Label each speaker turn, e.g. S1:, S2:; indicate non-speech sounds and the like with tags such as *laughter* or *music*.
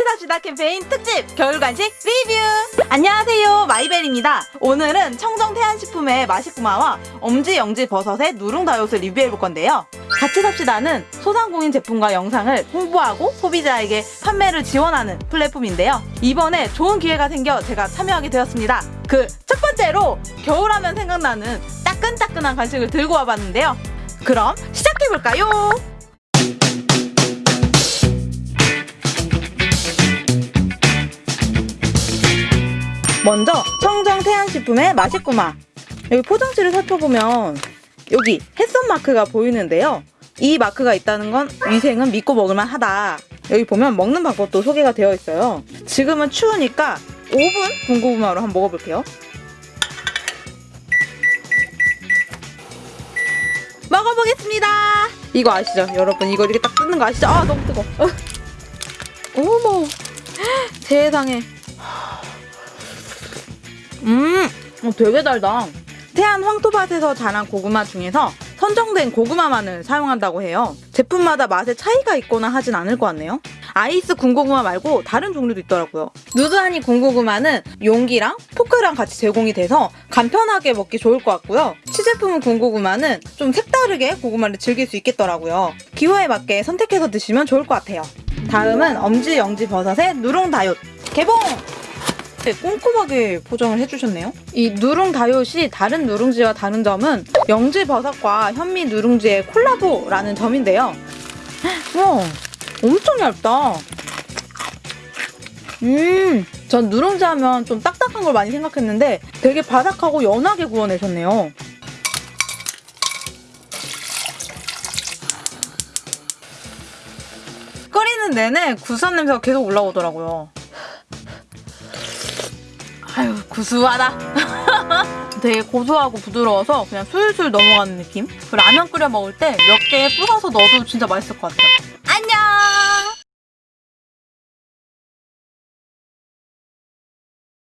S1: 삽시다 캠페인 특집 겨울 간식 리뷰. 안녕하세요. 마이벨입니다. 오늘은 청정 태안식품의 맛있구마와 엄지 영지 버섯의 누룽다이옷을 리뷰해볼 건데요. 같이 삽시다는 소상공인 제품과 영상을 홍보하고 소비자에게 판매를 지원하는 플랫폼인데요. 이번에 좋은 기회가 생겨 제가 참여하게 되었습니다. 그 첫 번째로 겨울하면 생각나는 따끈따끈한 간식을 들고 와봤는데요. 그럼 시작해볼까요? 먼저 청정 태안식품의 맛있구마. 여기 포장지를 살펴보면 여기 햇선 마크가 보이는데요. 이 마크가 있다는 건 위생은 믿고 먹을만 하다. 여기 보면 먹는 방법도 소개가 되어 있어요. 지금은 추우니까 5분 군고구마로 한번 먹어볼게요. 먹어보겠습니다. 이거 아시죠? 여러분 이거 이렇게 딱 뜯는 거 아시죠? 아 너무 뜨거 워. 어머. 세상에 음, 어, 되게 달다. 태안 황토밭에서 자란 고구마 중에서 선정된 고구마만을 사용한다고 해요. 제품마다 맛에 차이가 있거나 하진 않을 것 같네요. 아이스 군고구마 말고 다른 종류도 있더라고요. 누드하니 군고구마는 용기랑 포크랑 같이 제공이 돼서 간편하게 먹기 좋을 것 같고요. 치제품 군고구마는 좀 색다르게 고구마를 즐길 수 있겠더라고요. 기호에 맞게 선택해서 드시면 좋을 것 같아요. 다음은 엄지 영지 버섯의 누룽 다이옷 개봉! 네, 꼼꼼하게 포장을 해주셨네요. 이 누룽 다이옷이 다른 누룽지와 다른 점은 영지 버섯과 현미 누룽지의 콜라보라는 점인데요. 와, 엄청 얇다. 음, 전 누룽지 하면 좀 딱딱한 걸 많이 생각했는데 되게 바삭하고 연하게 구워내셨네요. 끓이는 내내 구수한 냄새가 계속 올라오더라고요. 아유 구수하다. *laughs* 되게 고소하고 부드러워서 그냥 술술 넘어가는 느낌? 라면 끓여 먹을 때 몇 개 뿌려서 넣어도 진짜 맛있을 것 같아요